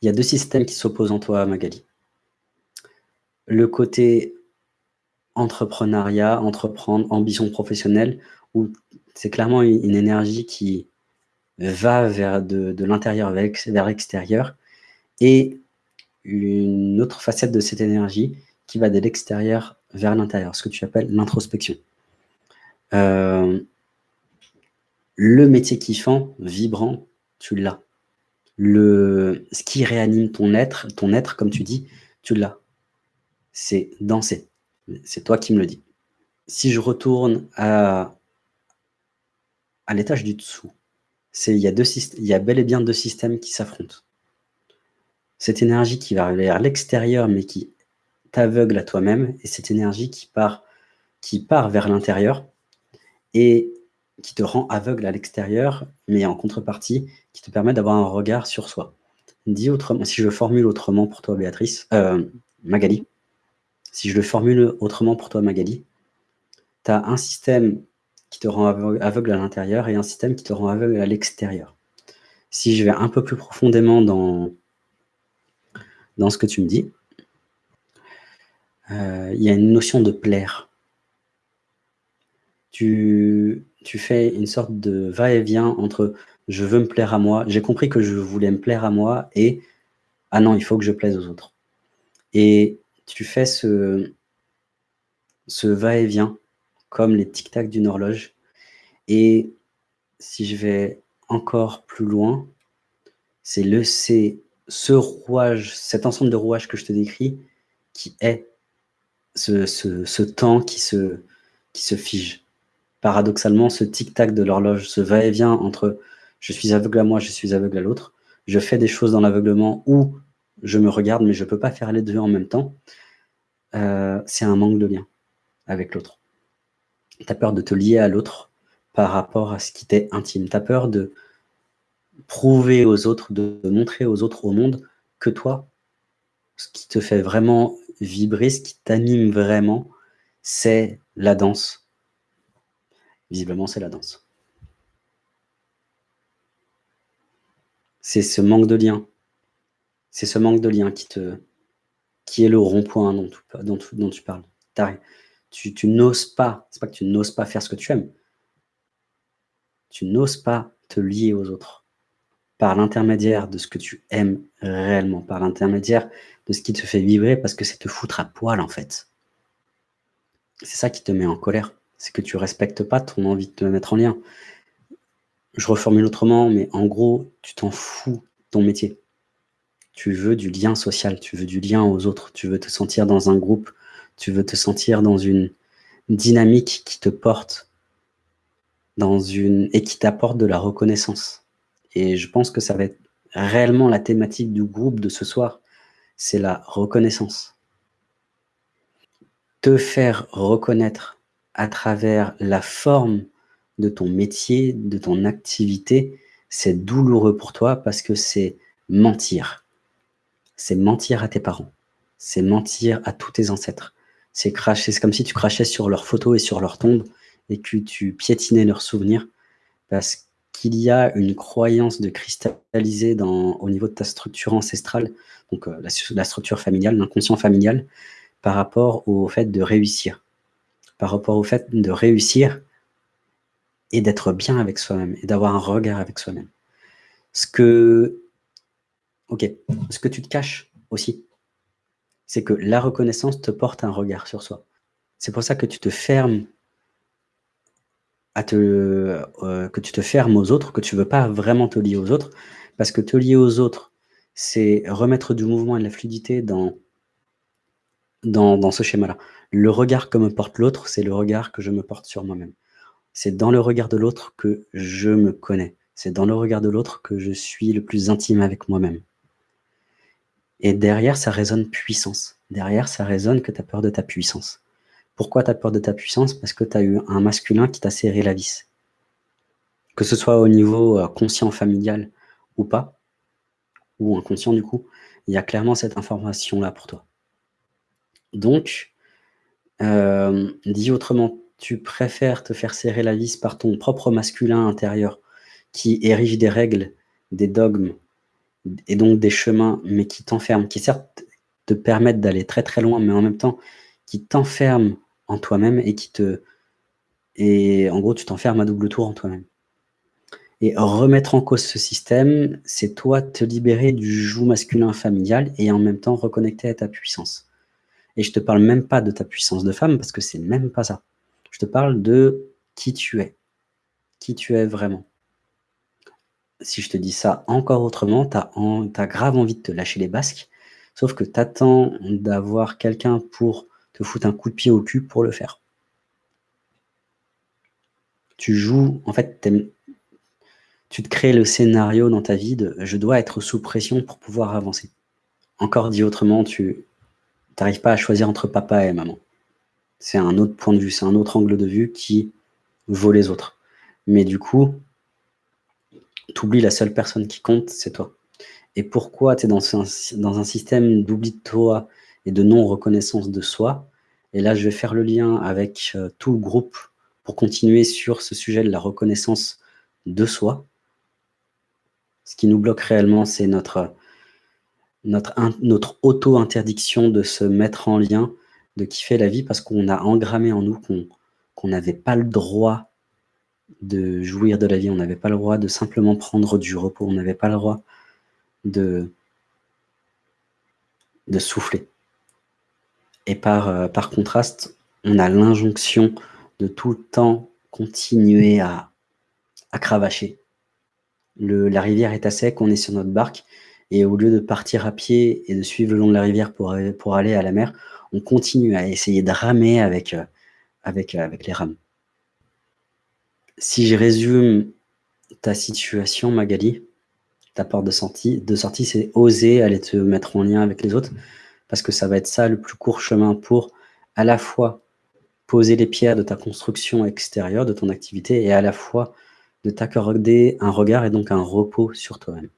il y a deux systèmes qui s'opposent en toi, Magali. Le côté entrepreneuriat, entreprendre, ambition professionnelle, où c'est clairement une, énergie qui va de, l'intérieur vers l'extérieur, et une autre facette de cette énergie qui va de l'extérieur vers l'intérieur, ce que tu appelles l'introspection. Euh, le métier kiffant, vibrant, tu l'as. Ce qui réanime ton être, ton être, comme tu dis, tu l'as. C'est danser. C'est toi qui me le dis. Si je retourne à, à l'étage du dessous, il y, a il y a bel et bien deux systèmes qui s'affrontent. Cette énergie qui va vers l'extérieur, mais qui t'aveugle à toi-même, et cette énergie qui part, qui part vers l'intérieur, et qui te rend aveugle à l'extérieur, mais en contrepartie, qui te permet d'avoir un regard sur soi. Dis autrement, si je formule autrement pour toi, Béatrice, euh, Magali, si je le formule autrement pour toi, Magali, tu as un système qui te rend aveugle à l'intérieur et un système qui te rend aveugle à l'extérieur. Si je vais un peu plus profondément dans, dans ce que tu me dis, euh, il y a une notion de plaire. Tu, tu fais une sorte de va-et-vient entre « je veux me plaire à moi », j'ai compris que je voulais me plaire à moi et « ah non, il faut que je plaise aux autres ». Et tu fais ce, va-et-vient comme les tic-tac d'une horloge. Et si je vais encore plus loin, c'est le c'est ce rouage, cet ensemble de rouages que je te décris, qui est ce, ce, temps qui se, qui se fige. Paradoxalement, ce tic-tac de l'horloge, ce va-et-vient entre je suis aveugle à moi, je suis aveugle à l'autre, je fais des choses dans l'aveuglement où je me regarde, mais je ne peux pas faire les deux en même temps, euh, c'est un manque de lien avec l'autre. Tu as peur de te lier à l'autre par rapport à ce qui t'est intime. Tu as peur de prouver aux autres, de montrer aux autres, au monde, que toi, ce qui te fait vraiment vibrer, ce qui t'anime vraiment, c'est la danse. Visiblement, c'est la danse. C'est ce manque de lien. C'est ce manque de lien qui, te, qui est le rond-point dont, dont, dont, tu parles. Tu, tu n'oses pas, c'est pas que tu n'oses pas faire ce que tu aimes. Tu n'oses pas te lier aux autres par l'intermédiaire de ce que tu aimes réellement, par l'intermédiaire de ce qui te fait vibrer, parce que c'est te foutre à poil, en fait. C'est ça qui te met en colère. C'est que tu respectes pas ton envie de te mettre en lien. Je reformule autrement, mais en gros, tu t'en fous ton métier. Tu veux du lien social, tu veux du lien aux autres, tu veux te sentir dans un groupe, tu veux te sentir dans une dynamique qui te porte dans une et qui t'apporte de la reconnaissance. Et je pense que ça va être réellement la thématique du groupe de ce soir, c'est la reconnaissance. Te faire reconnaître à travers la forme de ton métier, de ton activité, c'est douloureux pour toi parce que c'est mentir. C'est mentir à tes parents. C'est mentir à tous tes ancêtres. C'est cracher, c'est comme si tu crachais sur leurs photos et sur leurs tombes et que tu piétinais leurs souvenirs parce qu'il y a une croyance de cristalliser au niveau de ta structure ancestrale, donc euh, la, structure familiale, l'inconscient familial, par rapport au fait de réussir. Par rapport au fait de réussir et d'être bien avec soi-même et d'avoir un regard avec soi-même. Ce que, ok, ce que tu te caches aussi, c'est que la reconnaissance te porte un regard sur soi. C'est pour ça que tu te fermes euh, que tu te fermes aux autres, que tu veux pas vraiment te lier aux autres, parce que te lier aux autres, c'est remettre du mouvement et de la fluidité dans, dans, ce schéma-là. Le regard que me porte l'autre, c'est le regard que je me porte sur moi-même. C'est dans le regard de l'autre que je me connais. C'est dans le regard de l'autre que je suis le plus intime avec moi-même. Et derrière, ça résonne puissance. Derrière, ça résonne que tu as peur de ta puissance. Pourquoi tu as peur de ta puissance? Parce que tu as eu un masculin qui t'a serré la vis. Que ce soit au niveau euh, conscient familial ou pas, ou inconscient du coup, il y a clairement cette information-là pour toi. Donc, euh, dit autrement, tu préfères te faire serrer la vis par ton propre masculin intérieur qui érige des règles, des dogmes, et donc des chemins, mais qui t'enferment, qui certes te permettent d'aller très très loin, mais en même temps qui t'enferment en toi-même et qui te... Et en gros, tu t'enfermes à double tour en toi-même. Et remettre en cause ce système, c'est toi te libérer du joug masculin familial et en même temps reconnecter à ta puissance. Et je te parle même pas de ta puissance de femme, parce que c'est même pas ça. Je te parle de qui tu es. Qui tu es vraiment. Si je te dis ça encore autrement, tu as, grave envie de te lâcher les basques, sauf que tu attends d'avoir quelqu'un pour te foutre un coup de pied au cul pour le faire. Tu joues, en fait, tu te crées le scénario dans ta vie de « je dois être sous pression pour pouvoir avancer ». Encore dit autrement, tu n'arrives pas à choisir entre papa et maman. C'est un autre point de vue, c'est un autre angle de vue qui vaut les autres. Mais du coup, tu oublies la seule personne qui compte, c'est toi. Et pourquoi tu es dans un, dans un système d'oubli de toi et de non-reconnaissance de soi? Et là, je vais faire le lien avec euh, tout le groupe pour continuer sur ce sujet de la reconnaissance de soi. Ce qui nous bloque réellement, c'est notre, notre, auto-interdiction de se mettre en lien, de kiffer la vie, parce qu'on a engrammé en nous qu'on n'avait pas le droit de jouir de la vie, on n'avait pas le droit de simplement prendre du repos, on n'avait pas le droit de, de souffler. Et par, euh, contraste, on a l'injonction de tout le temps continuer à cravacher, la rivière est à sec, on est sur notre barque, et au lieu de partir à pied et de suivre le long de la rivière pour, aller à la mer, on continue à essayer de ramer avec, euh, euh, avec les rames. Si je résume ta situation, Magali, ta porte de sortie, de sortie c'est oser aller te mettre en lien avec les autres, parce que ça va être ça le plus court chemin pour à la fois poser les pierres de ta construction extérieure, de ton activité, et à la fois de t'accorder un regard et donc un repos sur toi-même.